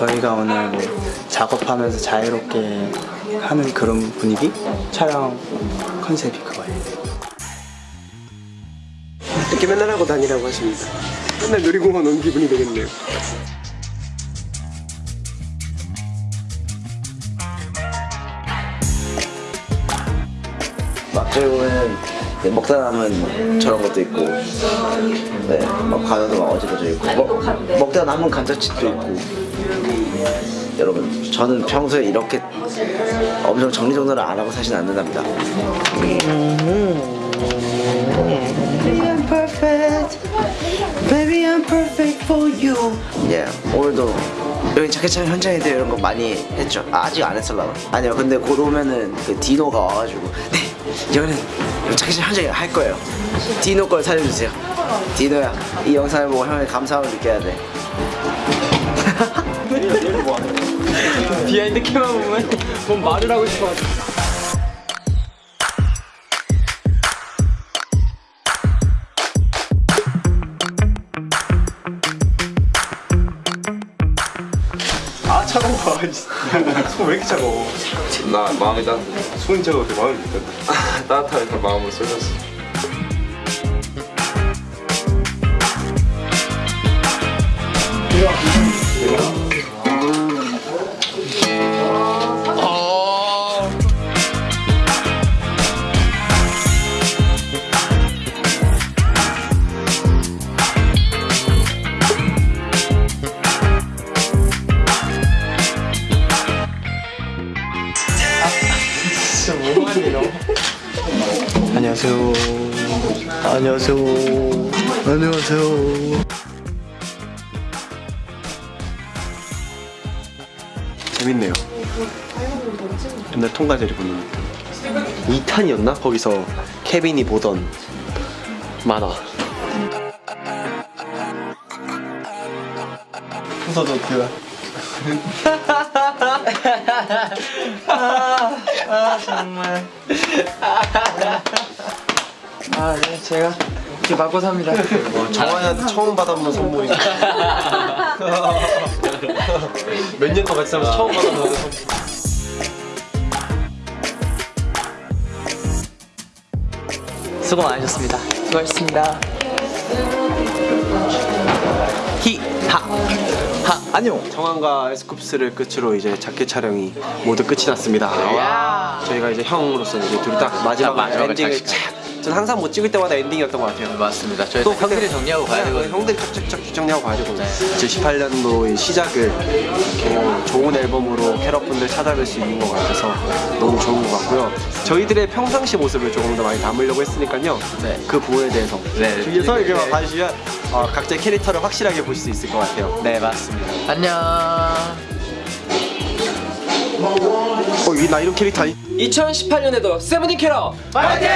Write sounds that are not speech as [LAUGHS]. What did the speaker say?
저희가 오늘 뭐 작업하면서 자유롭게 하는 그런 분위기? 촬영 컨셉이 그거예요. 이렇게 맨날 하고 다니라고 하십니다. 맨날 놀이공원 온 기분이 되겠네요. 막저희 보면 네, 먹다 남은 저런 것도 있고 네, 막 간호도 막 어지러져 있고 먹, 먹다 남은 감자칩도 있고 여러분 저는 평소에 이렇게 엄청 정리정돈을 안 하고 사진 않는답니다. Baby, I'm perfect. For you. 예 오늘도 여기 자켓 촬영 현장에 대해 이런 거 많이 했죠. 아, 아직 안 했을라나 아니요 근데 곧 오면은 그 디노가 와가지고. 네 이거는 자켓 촬영 현장에 할 거예요. 디노 걸 살려주세요. 디노야 이 영상을 보고 형의 감사함을 느껴야 돼 비하인드 캠만 보면 [LAUGHS] 뭔 말을 하고 싶어. 아 차가워. [LAUGHS] 손 왜 이렇게 차가워? 나 마음이 따 손이 차가운데 마음이 왜 [LAUGHS] 따뜻하니까 마음으로 쏠렸어. 안녕하세요. 안녕하세요. 안녕하세요. 재밌네요 옛날 통과제리 보는 2탄이었나? 거기서 케빈이 보던 만화 순서도 그 [LAUGHS] 아, 네, 제가 이렇게 맞고 삽니다. 정환이한테 처음 받아보는 선물이 [LAUGHS] 몇년 동안 같이 살면서 처음 받아보는 선물 수고 많으셨습니다. 수고하셨습니다. 히하 하 안녕. 정환과 에스쿱스를 끝으로 이제 자켓 촬영이 모두 끝이 났습니다. 저희가 이제 형으로서 이제 둘이 딱 마지막 엔딩을 잘 착. 전 항상 뭐 찍을 때마다 엔딩이었던 것 같아요. 맞습니다. 저희 또또 형들이 정리하고 가야 네, 되거든요. 형들이 쫙쫙쫙 정리하고 가야 되거든요. 2018년도의 시작을 이렇게 좋은 앨범으로 캐럿분들 찾아뵐 수 있는 것 같아서 너무 좋은 것 같고요. 저희들의 평상시 모습을 조금 더 많이 담으려고 했으니까요. 네. 그 부분에 대해서 네, 네, 이렇게 네. 봐주시면 어, 각자의 캐릭터를 확실하게 볼 수 있을 것 같아요. 네, 맞습니다. 안녕. 어, 이나 이런 캐릭터 아니? 2018년에도 세븐틴 캐럿 파이팅!